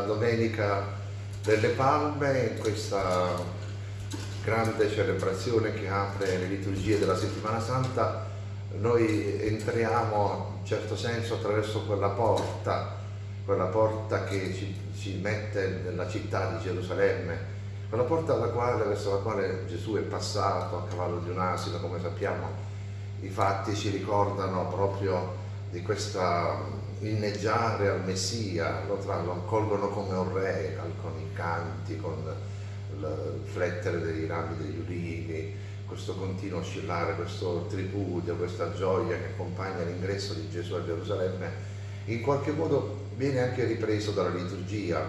Domenica delle Palme, in questa grande celebrazione che apre le liturgie della Settimana Santa, noi entriamo in certo senso attraverso quella porta, quella porta che ci, ci mette nella città di Gerusalemme, quella porta quale, verso la quale Gesù è passato a cavallo di un asino, come sappiamo. I fatti ci ricordano proprio di questa inneggiare al Messia, lo, tra, lo accolgono come un re, con i canti, con il flettere dei rami degli ulivi, questo continuo oscillare, questo tripudio, questa gioia che accompagna l'ingresso di Gesù a Gerusalemme, in qualche modo viene anche ripreso dalla liturgia,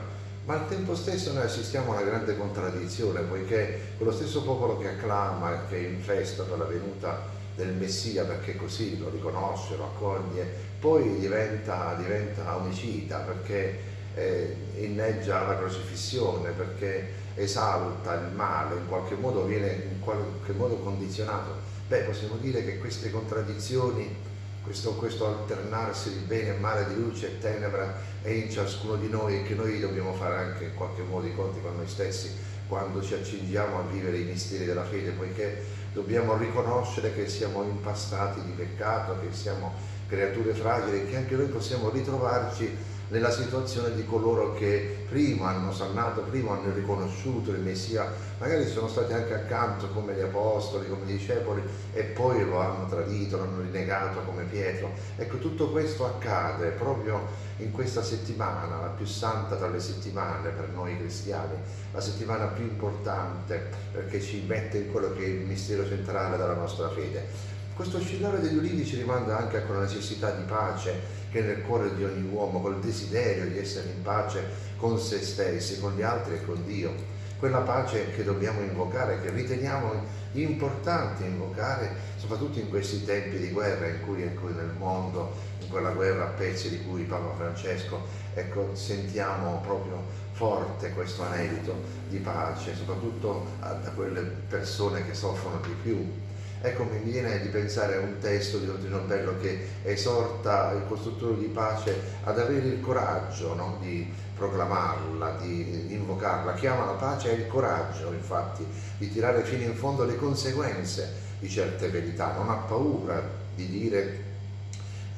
ma al tempo stesso noi assistiamo a una grande contraddizione, poiché quello stesso popolo che acclama, che è in festa per la venuta del Messia, perché così lo riconosce, lo accoglie, poi diventa, diventa omicida, perché eh, inneggia la crocifissione, perché esalta il male, in qualche modo viene in qualche modo condizionato. Beh, possiamo dire che queste contraddizioni, questo, questo alternarsi di bene e male, di luce e tenebra è in ciascuno di noi e che noi dobbiamo fare anche in qualche modo i conti con noi stessi quando ci accingiamo a vivere i misteri della fede, poiché dobbiamo riconoscere che siamo impastati di peccato, che siamo creature fragili che anche noi possiamo ritrovarci nella situazione di coloro che prima hanno salvato, prima hanno riconosciuto il Messia, magari sono stati anche accanto come gli apostoli, come i discepoli e poi lo hanno tradito, l'hanno rinnegato come Pietro. Ecco, tutto questo accade proprio in questa settimana, la più santa tra le settimane per noi cristiani, la settimana più importante perché ci mette in quello che è il mistero centrale della nostra fede. Questo oscillare degli ulivi ci rimanda anche a quella necessità di pace che è nel cuore di ogni uomo, col desiderio di essere in pace con se stessi, con gli altri e con Dio. Quella pace che dobbiamo invocare, che riteniamo importante invocare, soprattutto in questi tempi di guerra in cui, in cui nel mondo, in quella guerra a pezzi di cui Papa Francesco, ecco, sentiamo proprio forte questo anelito di pace, soprattutto da quelle persone che soffrono di più Ecco, mi viene di pensare a un testo di Dottrino Bello che esorta il costruttore di pace ad avere il coraggio no? di proclamarla, di, di invocarla. Chiama la pace e il coraggio, infatti, di tirare fino in fondo le conseguenze di certe verità. Non ha paura di dire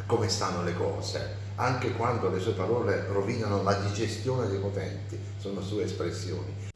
come stanno le cose, anche quando le sue parole rovinano la digestione dei potenti, sono sue espressioni